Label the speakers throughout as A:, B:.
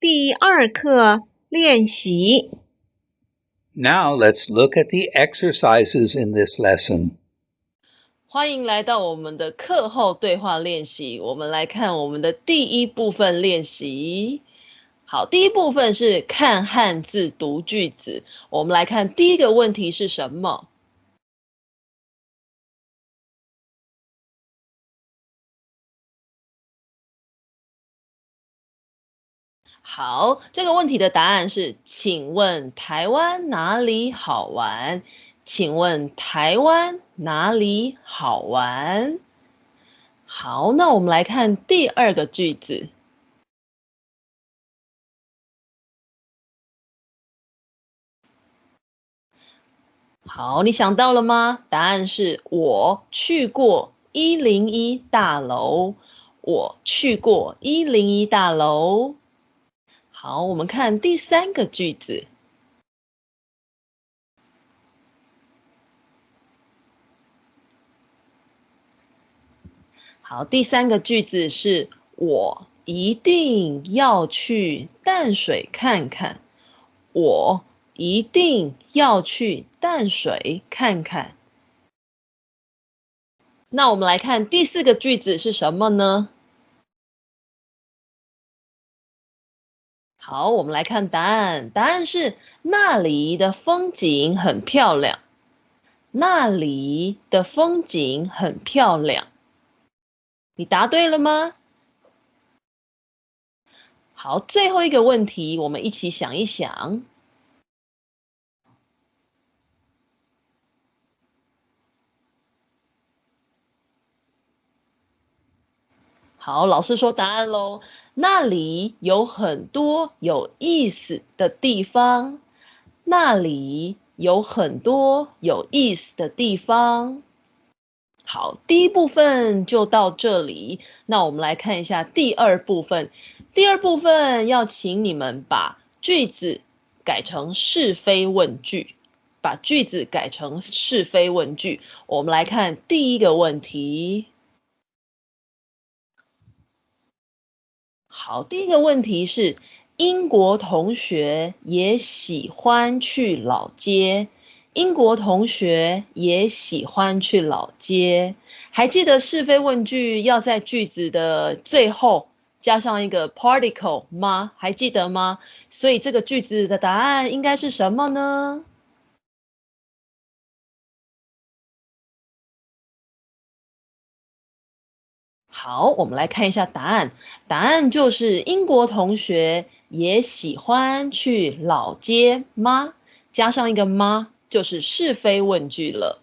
A: 第二课练习。
B: Now let's look at the exercises in this lesson.
C: 欢迎来到我们的课后对话练习。我们来看我们的第一部分练习。好，第一部分是看汉字读句子。我们来看第一个问题是什么？好，这个问题的答案是，请问台湾哪里好玩？请问台湾哪里好玩？好，那我们来看第二个句子。好，你想到了吗？答案是我去过一零一大楼。我去过一零一大楼。好，我们看第三个句子。好，第三个句子是我一定要去淡水看看。我一定要去淡水看看。那我们来看第四个句子是什么呢？好，我们来看答案。答案是那里的风景很漂亮。那里的风景很漂亮。你答对了吗？好，最后一个问题，我们一起想一想。好，老师说答案喽。那里有很多有意思的地方。那里有很多有意思的地方。好，第一部分就到这里。那我们来看一下第二部分。第二部分要请你们把句子改成是非问句，把句子改成是非问句。我们来看第一个问题。好，第一个问题是英国同学也喜欢去老街。英国同学也喜欢去老街。还记得是非问句要在句子的最后加上一个 particle 吗？还记得吗？所以这个句子的答案应该是什么呢？好，我们来看一下答案。答案就是英国同学也喜欢去老街吗？加上一个吗？就是是非问句了。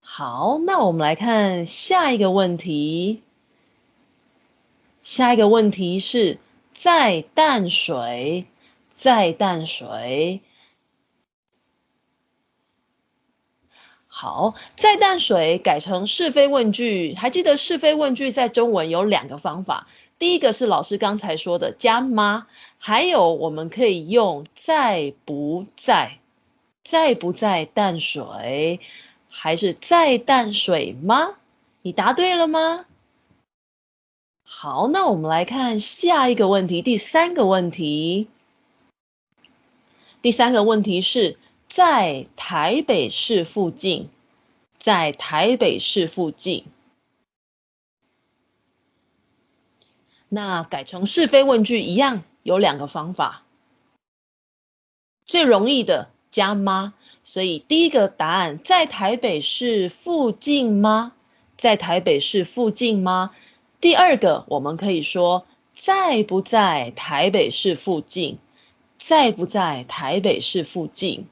C: 好，那我们来看下一个问题。下一个问题是在淡水，在淡水。好，在淡水改成是非问句，还记得是非问句在中文有两个方法，第一个是老师刚才说的加吗，还有我们可以用在不在。在不在淡水？还是在淡水吗？你答对了吗？好，那我们来看下一个问题，第三个问题。第三个问题是在台北市附近，在台北市附近。那改成是非问句一样，有两个方法。最容易的。加吗？所以第一个答案在台北市附近吗？在台北市附近吗？第二个我们可以说在不在台北市附近？在不在台北市附近？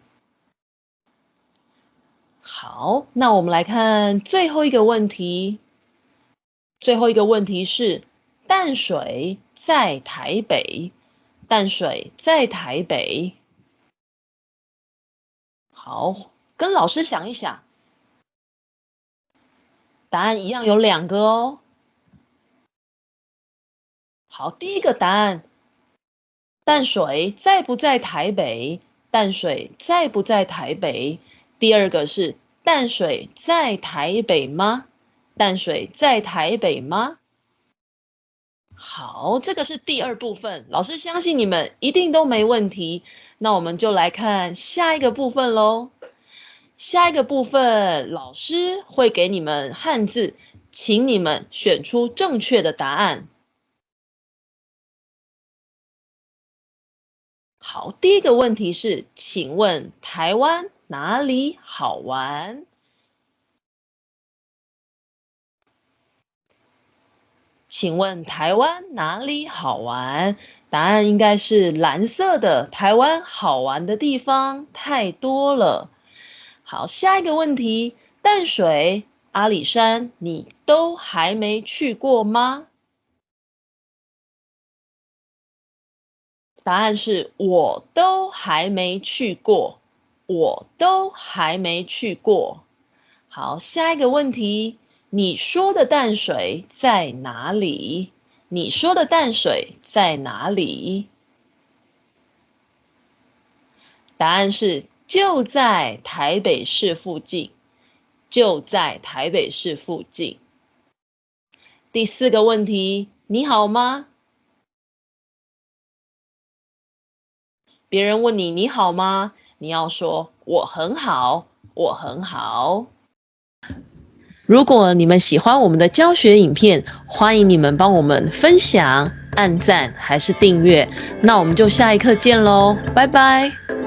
C: 好，那我们来看最后一个问题。最后一个问题是淡水在台北，淡水在台北。好，跟老师想一想，答案一样有两个哦。好，第一个答案，淡水在不在台北？淡水在不在台北？第二个是淡水在台北吗？淡水在台北吗？好，这个是第二部分，老师相信你们一定都没问题。那我们就来看下一个部分喽。下一个部分，老师会给你们汉字，请你们选出正确的答案。好，第一个问题是，请问台湾哪里好玩？请问台湾哪里好玩？答案应该是蓝色的。台湾好玩的地方太多了。好，下一个问题，淡水、阿里山，你都还没去过吗？答案是我都还没去过，我都还没去过。好，下一个问题，你说的淡水在哪里？你说的淡水在哪里？答案是。就在台北市附近，就在台北市附近。第四个问题，你好吗？别人问你你好吗？你要说我很好，我很好。如果你们喜欢我们的教学影片，欢迎你们帮我们分享、按赞还是订阅。那我们就下一课见喽，拜拜。